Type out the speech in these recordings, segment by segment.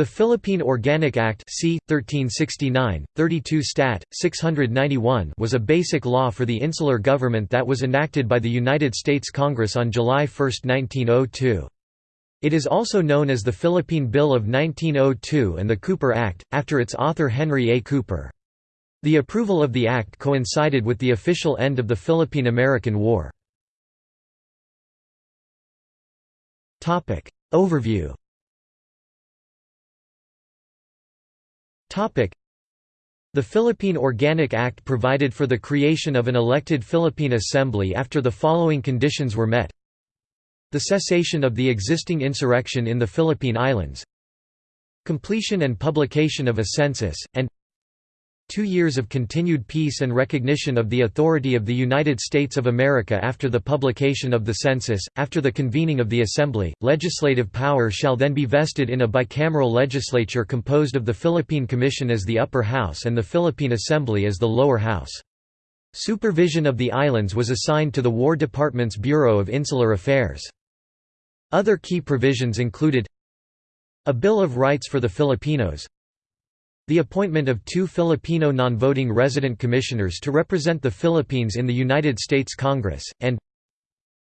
The Philippine Organic Act c. 1369, 32 Stat. 691 was a basic law for the insular government that was enacted by the United States Congress on July 1, 1902. It is also known as the Philippine Bill of 1902 and the Cooper Act, after its author Henry A. Cooper. The approval of the act coincided with the official end of the Philippine–American War. Overview The Philippine Organic Act provided for the creation of an elected Philippine Assembly after the following conditions were met. The cessation of the existing insurrection in the Philippine Islands. Completion and publication of a census, and Two years of continued peace and recognition of the authority of the United States of America after the publication of the census. After the convening of the Assembly, legislative power shall then be vested in a bicameral legislature composed of the Philippine Commission as the upper house and the Philippine Assembly as the lower house. Supervision of the islands was assigned to the War Department's Bureau of Insular Affairs. Other key provisions included a Bill of Rights for the Filipinos, the appointment of two Filipino non-voting resident commissioners to represent the Philippines in the United States Congress, and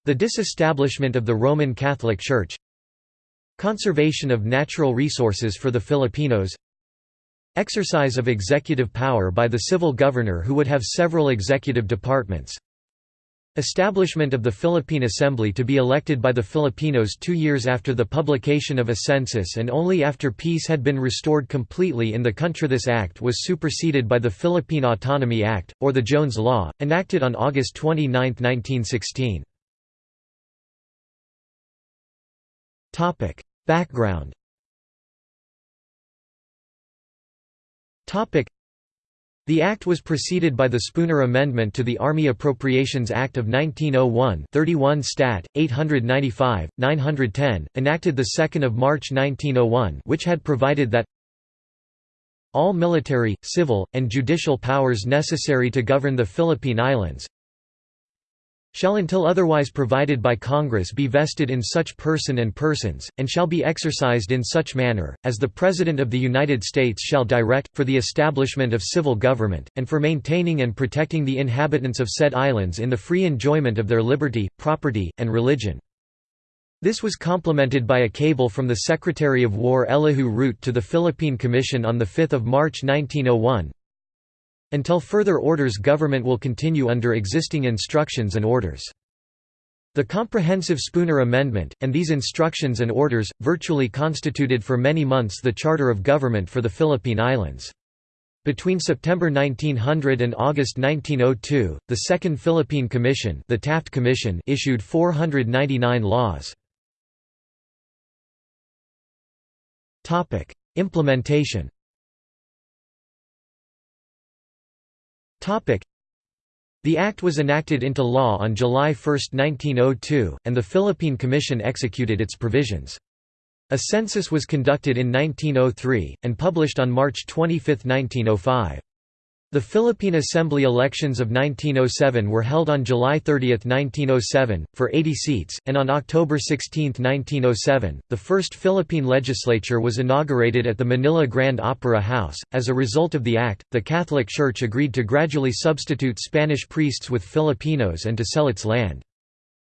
the disestablishment of the Roman Catholic Church conservation of natural resources for the Filipinos exercise of executive power by the civil governor who would have several executive departments Establishment of the Philippine Assembly to be elected by the Filipinos two years after the publication of a census and only after peace had been restored completely in the country. This act was superseded by the Philippine Autonomy Act, or the Jones Law, enacted on August 29, 1916. Background the act was preceded by the Spooner Amendment to the Army Appropriations Act of 1901 31 Stat. 895, 910, enacted 2 March 1901 which had provided that all military, civil, and judicial powers necessary to govern the Philippine Islands, shall until otherwise provided by Congress be vested in such person and persons, and shall be exercised in such manner, as the President of the United States shall direct, for the establishment of civil government, and for maintaining and protecting the inhabitants of said islands in the free enjoyment of their liberty, property, and religion. This was complemented by a cable from the Secretary of War Elihu Root to the Philippine Commission on 5 March 1901, until further orders government will continue under existing instructions and orders. The comprehensive Spooner Amendment, and these instructions and orders, virtually constituted for many months the charter of government for the Philippine Islands. Between September 1900 and August 1902, the Second Philippine Commission, the Taft Commission issued 499 laws. Implementation The act was enacted into law on July 1, 1902, and the Philippine Commission executed its provisions. A census was conducted in 1903, and published on March 25, 1905. The Philippine Assembly elections of 1907 were held on July 30, 1907, for 80 seats, and on October 16, 1907, the first Philippine legislature was inaugurated at the Manila Grand Opera House. As a result of the act, the Catholic Church agreed to gradually substitute Spanish priests with Filipinos and to sell its land.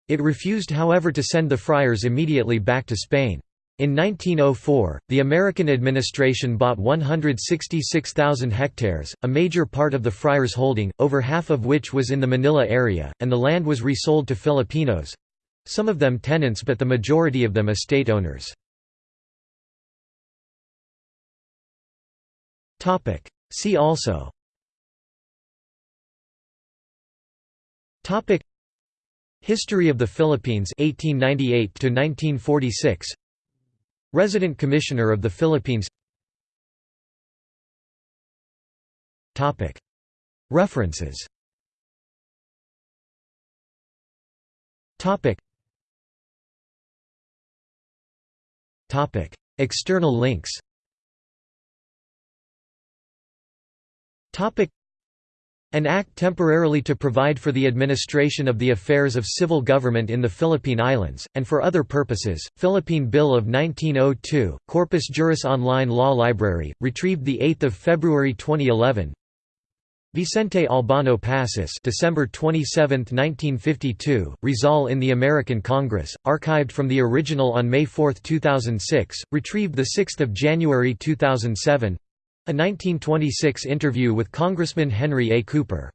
It refused however to send the friars immediately back to Spain. In 1904, the American administration bought 166,000 hectares, a major part of the friars' holding, over half of which was in the Manila area, and the land was resold to Filipinos—some of them tenants but the majority of them estate owners. See also. History of the Philippines 1898 to 1946 Resident Commissioner of the Philippines. References. External links An act temporarily to provide for the administration of the affairs of civil government in the Philippine Islands, and for other purposes, Philippine Bill of 1902, Corpus Juris Online Law Library, retrieved 8 February 2011 Vicente Albano Pacis December 27, 1952, Rizal in the American Congress, archived from the original on May 4, 2006, retrieved 6 January 2007 a 1926 interview with Congressman Henry A. Cooper